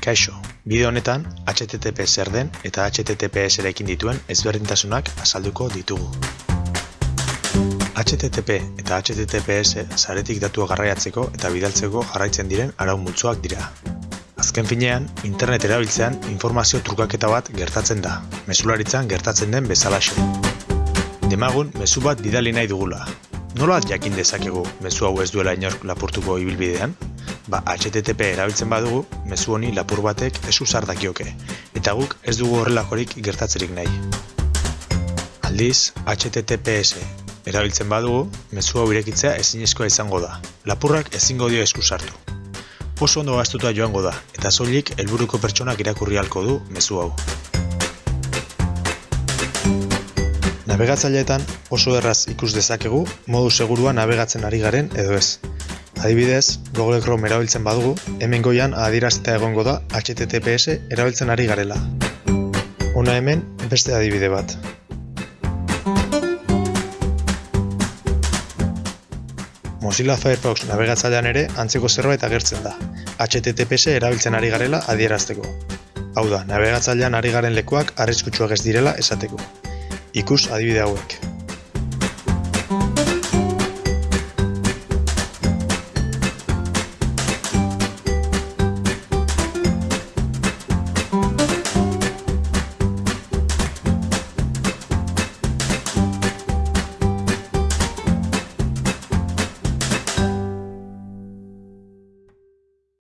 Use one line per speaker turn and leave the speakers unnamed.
Kaixo, bideo honetan HTTP zer den eta HTTPS erekin dituen ezberdintasunak azalduko ditugu. HTTP eta HTTPS zaretik datua garraiatzeko eta bidaltzeko jarraitzen diren arau multzoak dira. Azken finean, internet erabiltzean informazio trukaketa bat gertatzen da, mesularitzan gertatzen den bezalaxe. Demagun, mezu bat bidali nahi dugula. Nola jakin dezakegu mezu hau ez duela inork lapurtuko ibilbidean? Ba, HTTP erabiltzen badugu, mezu honi lapur batek ez usar dakioke, eta guk ez dugu horrelakorik gertatzerik nahi. Aldiz, HTTPS erabiltzen badugu, mezu hau irekitzea ezinezkoa izango da. Lapurrak ezingo dio esku sartu. Oso ondo gaztuta joango da, eta soilik helburuko pertsonak irakurri halko du mezu hau. Navegatzaileetan oso erraz ikus dezakegu modu segurua navegatzen ari garen edo ez. Adibidez, Google Chrome erabiltzen badugu, hemen goian adierazita egongo da HTTPS erabiltzen ari garela. Hona hemen beste adibide bat. Mozilla Firefox navegatzailean ere antzeko zerbait agertzen da. HTTPS erabiltzen ari garela adierazteko. Hau da, navegatzailean ari garen lekuak arriskutsuak ez direla esateko. Ikus adibide hauek.